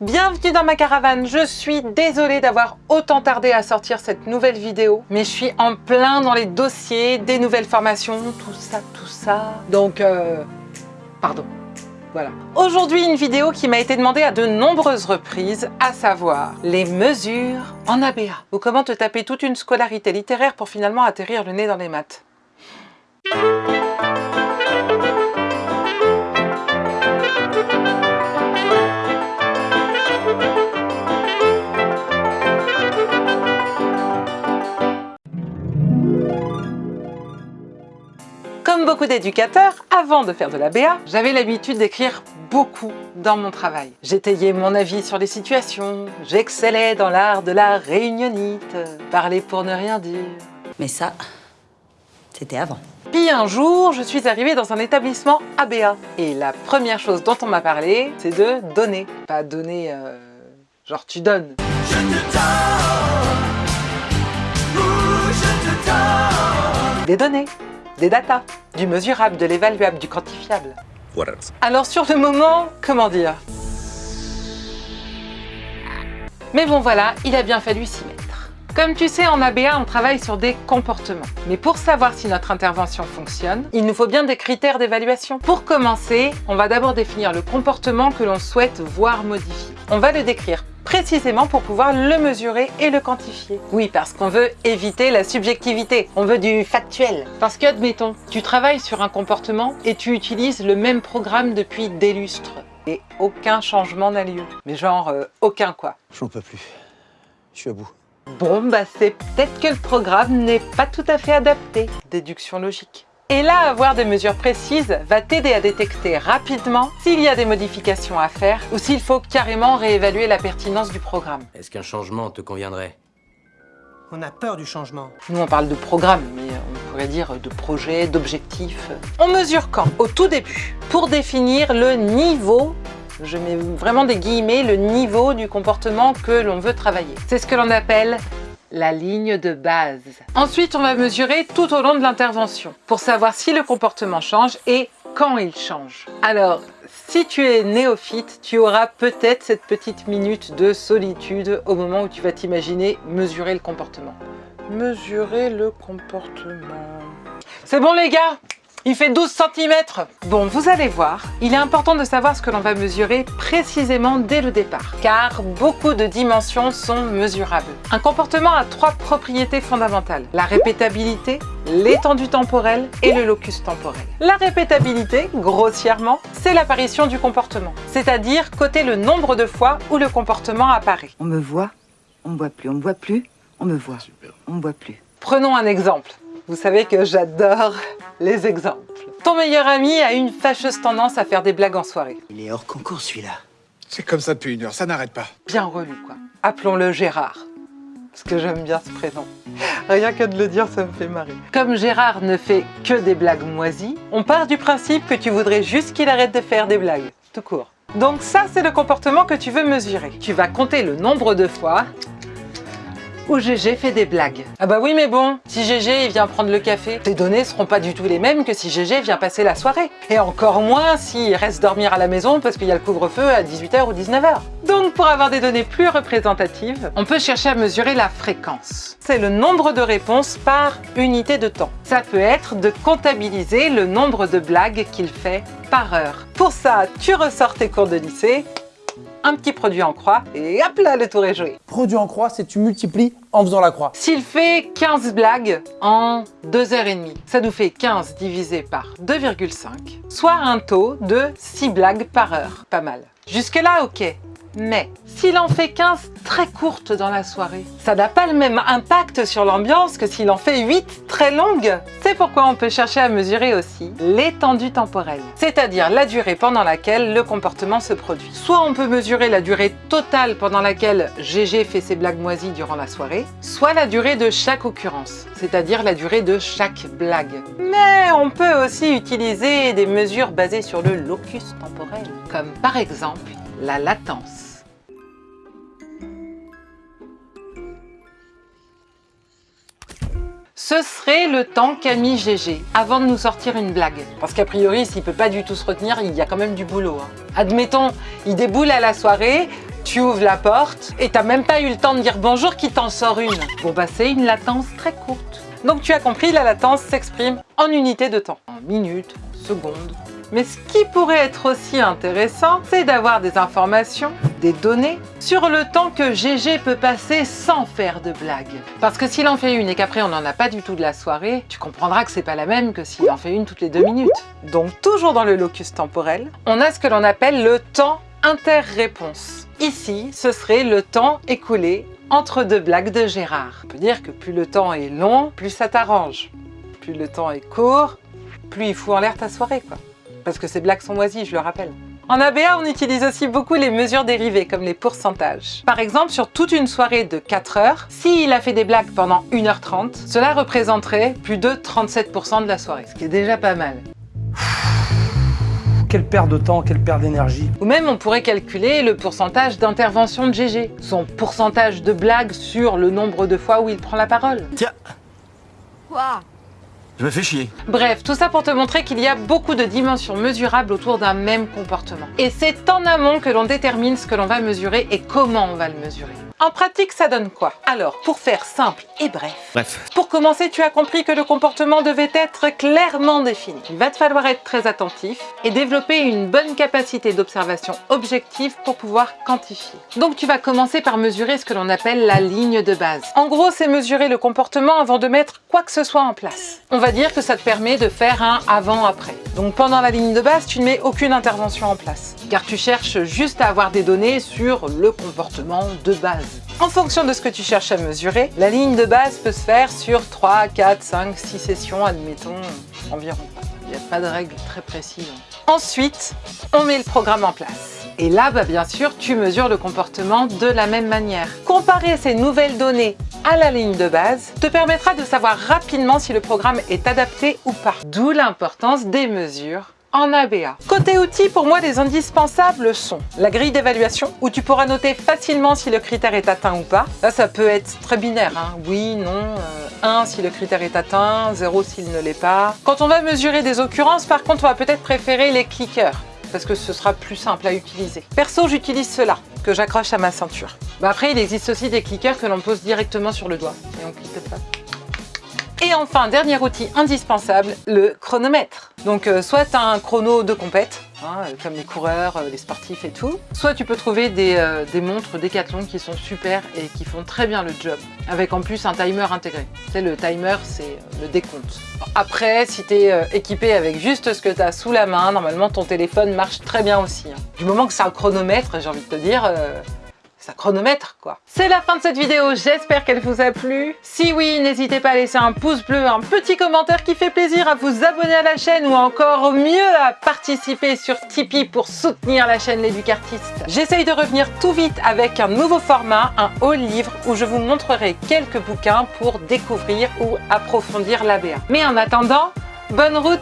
Bienvenue dans ma caravane, je suis désolée d'avoir autant tardé à sortir cette nouvelle vidéo, mais je suis en plein dans les dossiers, des nouvelles formations, tout ça, tout ça. Donc, euh, pardon. Voilà. Aujourd'hui, une vidéo qui m'a été demandée à de nombreuses reprises, à savoir les mesures en ABA. Ou comment te taper toute une scolarité littéraire pour finalement atterrir le nez dans les maths. Beaucoup d'éducateurs, avant de faire de la BA, j'avais l'habitude d'écrire beaucoup dans mon travail. J'étayais mon avis sur les situations, j'excellais dans l'art de la réunionite, parler pour ne rien dire. Mais ça, c'était avant. Puis un jour, je suis arrivée dans un établissement ABA. Et la première chose dont on m'a parlé, c'est de donner. Pas donner, euh, genre tu donnes. Je te donne, ou je te donne. Des données, des datas, du mesurable, de l'évaluable, du quantifiable. What else? Alors sur le moment, comment dire? Mais bon voilà, il a bien fallu s'y mettre. Comme tu sais, en ABA, on travaille sur des comportements. Mais pour savoir si notre intervention fonctionne, il nous faut bien des critères d'évaluation. Pour commencer, on va d'abord définir le comportement que l'on souhaite voir modifié. On va le décrire précisément pour pouvoir le mesurer et le quantifier. Oui, parce qu'on veut éviter la subjectivité, on veut du factuel. Parce que, admettons, tu travailles sur un comportement et tu utilises le même programme depuis des lustres. Et aucun changement n'a lieu. Mais genre, euh, aucun quoi. J'en peux plus. Je suis à bout. Bon, bah c'est peut-être que le programme n'est pas tout à fait adapté. Déduction logique. Et là, avoir des mesures précises va t'aider à détecter rapidement s'il y a des modifications à faire ou s'il faut carrément réévaluer la pertinence du programme. Est-ce qu'un changement te conviendrait? On a peur du changement. Nous, on parle de programme, mais on pourrait dire de projet, d'objectif. On mesure quand? Au tout début, pour définir le niveau je mets vraiment des guillemets, le niveau du comportement que l'on veut travailler. C'est ce que l'on appelle la ligne de base. Ensuite, on va mesurer tout au long de l'intervention pour savoir si le comportement change et quand il change. Alors, si tu es néophyte, tu auras peut-être cette petite minute de solitude au moment où tu vas t'imaginer mesurer le comportement. Mesurer le comportement... C'est bon les gars? Il fait 12 cm Bon, vous allez voir, il est important de savoir ce que l'on va mesurer précisément dès le départ, car beaucoup de dimensions sont mesurables. Un comportement a trois propriétés fondamentales, la répétabilité, l'étendue temporelle et le locus temporel. La répétabilité, grossièrement, c'est l'apparition du comportement, c'est-à-dire côté le nombre de fois où le comportement apparaît. On me voit, on me voit plus, on me voit plus, on me voit, on me voit plus. Prenons un exemple. Vous savez que j'adore les exemples. Ton meilleur ami a une fâcheuse tendance à faire des blagues en soirée. Il est hors concours celui-là. C'est comme ça depuis une heure, ça n'arrête pas. Bien relou, quoi. Appelons-le Gérard. Parce que j'aime bien ce prénom. Rien que de le dire, ça me fait marrer. Comme Gérard ne fait que des blagues moisies, on part du principe que tu voudrais juste qu'il arrête de faire des blagues. Tout court. Donc ça, c'est le comportement que tu veux mesurer. Tu vas compter le nombre de fois où GG fait des blagues. Ah bah oui mais bon, si il vient prendre le café, tes données seront pas du tout les mêmes que si GG vient passer la soirée. Et encore moins s'il reste dormir à la maison parce qu'il y a le couvre-feu à 18h ou 19h. Donc pour avoir des données plus représentatives, on peut chercher à mesurer la fréquence. C'est le nombre de réponses par unité de temps. Ça peut être de comptabiliser le nombre de blagues qu'il fait par heure. Pour ça, tu ressors tes cours de lycée, un petit produit en croix et hop là, le tour est joué. Produit en croix, c'est tu multiplies en faisant la croix. S'il fait 15 blagues en 2h30, ça nous fait 15 divisé par 2,5, soit un taux de 6 blagues par heure. Pas mal. Jusque là, ok. Mais s'il en fait 15 très courtes dans la soirée, ça n'a pas le même impact sur l'ambiance que s'il en fait 8 très longues. C'est pourquoi on peut chercher à mesurer aussi l'étendue temporelle, c'est-à-dire la durée pendant laquelle le comportement se produit. Soit on peut mesurer la durée totale pendant laquelle GG fait ses blagues moisies durant la soirée, soit la durée de chaque occurrence, c'est-à-dire la durée de chaque blague. Mais on peut aussi utiliser des mesures basées sur le locus temporel, comme par exemple la latence. Ce serait le temps mis GG avant de nous sortir une blague. Parce qu'a priori, s'il peut pas du tout se retenir, il y a quand même du boulot. hein. Admettons, il déboule à la soirée, Tu ouvres la porte et t'as même pas eu le temps de dire bonjour qui t'en sort une. Bon bah c'est une latence très courte. Donc tu as compris, la latence s'exprime en unités de temps, en minutes, secondes. Mais ce qui pourrait être aussi intéressant, c'est d'avoir des informations, des données, sur le temps que GG peut passer sans faire de blague. Parce que s'il en fait une et qu'après on n'en a pas du tout de la soirée, tu comprendras que c'est pas la même que s'il en fait une toutes les deux minutes. Donc toujours dans le locus temporel, on a ce que l'on appelle le temps inter-réponse. Ici, ce serait le temps écoulé entre deux blagues de Gérard. On peut dire que plus le temps est long, plus ça t'arrange. Plus le temps est court, plus il fout en l'air ta soirée, quoi. Parce que ces blagues sont moisies, je le rappelle. En ABA, on utilise aussi beaucoup les mesures dérivées, comme les pourcentages. Par exemple, sur toute une soirée de 4 heures, s'il a fait des blagues pendant 1h30, cela représenterait plus de 37% de la soirée, ce qui est déjà pas mal. Quelle perte de temps, quelle perte d'énergie. Ou même, on pourrait calculer le pourcentage d'intervention de GG, son pourcentage de blagues sur le nombre de fois où il prend la parole. Tiens Quoi? Je me fais chier. Bref, tout ça pour te montrer qu'il y a beaucoup de dimensions mesurables autour d'un même comportement. Et c'est en amont que l'on détermine ce que l'on va mesurer et comment on va le mesurer. En pratique, ça donne quoi? Alors, pour faire simple et bref, Bref. pour commencer, tu as compris que le comportement devait être clairement défini. Il va te falloir être très attentif et développer une bonne capacité d'observation objective pour pouvoir quantifier. Donc tu vas commencer par mesurer ce que l'on appelle la ligne de base. En gros, c'est mesurer le comportement avant de mettre quoi que ce soit en place. On va dire que ça te permet de faire un avant-après. Donc pendant la ligne de base, tu ne mets aucune intervention en place, car tu cherches juste à avoir des données sur le comportement de base. En fonction de ce que tu cherches à mesurer, la ligne de base peut se faire sur 3, 4, 5, 6 sessions, admettons, environ. Il n'y a pas de règle très précise. Ensuite, on met le programme en place. Et là, bah, bien sûr, tu mesures le comportement de la même manière. Comparer ces nouvelles données à la ligne de base te permettra de savoir rapidement si le programme est adapté ou pas. D'où l'importance des mesures Côté outils, pour moi, les indispensables sont la grille d'évaluation, où tu pourras noter facilement si le critère est atteint ou pas. Là, ça peut être très binaire, hein. oui, non, euh, 1 si le critère est atteint, 0 s'il ne l'est pas. Quand on va mesurer des occurrences, par contre, on va peut-être préférer les clickers parce que ce sera plus simple à utiliser. Perso, j'utilise cela, que j'accroche à ma ceinture. Bah après, il existe aussi des clickers que l'on pose directement sur le doigt, et on clique pas. Et enfin, dernier outil indispensable, le chronomètre. Donc euh, soit un chrono de compète, hein, euh, comme les coureurs, euh, les sportifs et tout, soit tu peux trouver des, euh, des montres Decathlon qui sont super et qui font très bien le job, avec en plus un timer intégré. Tu sais, le timer, c'est le décompte. Après, si tu es équipé avec juste ce que tu as sous la main, normalement ton téléphone marche très bien aussi. hein. Du moment que c'est un chronomètre, j'ai envie de te dire, chronomètre quoi. C'est la fin de cette vidéo, j'espère qu'elle vous a plu. Si oui, n'hésitez pas à laisser un pouce bleu, un petit commentaire qui fait plaisir, à vous abonner à la chaîne ou encore mieux à participer sur Tipeee pour soutenir la chaîne L'Éducartiste. J'essaye de revenir tout vite avec un nouveau format, un haul livre où je vous montrerai quelques bouquins pour découvrir ou approfondir l'ABA. Mais en attendant, bonne route